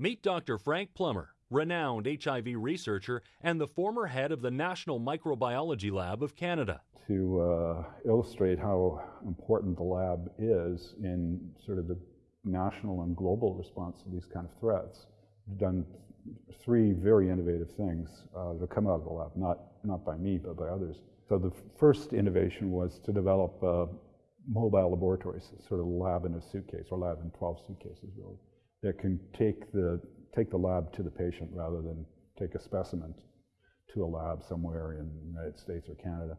Meet Dr. Frank Plummer, renowned HIV researcher and the former head of the National Microbiology Lab of Canada. To uh, illustrate how important the lab is in sort of the national and global response to these kind of threats, we've done three very innovative things uh, that come out of the lab, not, not by me, but by others. So the first innovation was to develop uh, mobile laboratories, sort of lab in a suitcase, or lab in 12 suitcases, really, that can take the, take the lab to the patient rather than take a specimen to a lab somewhere in the United States or Canada.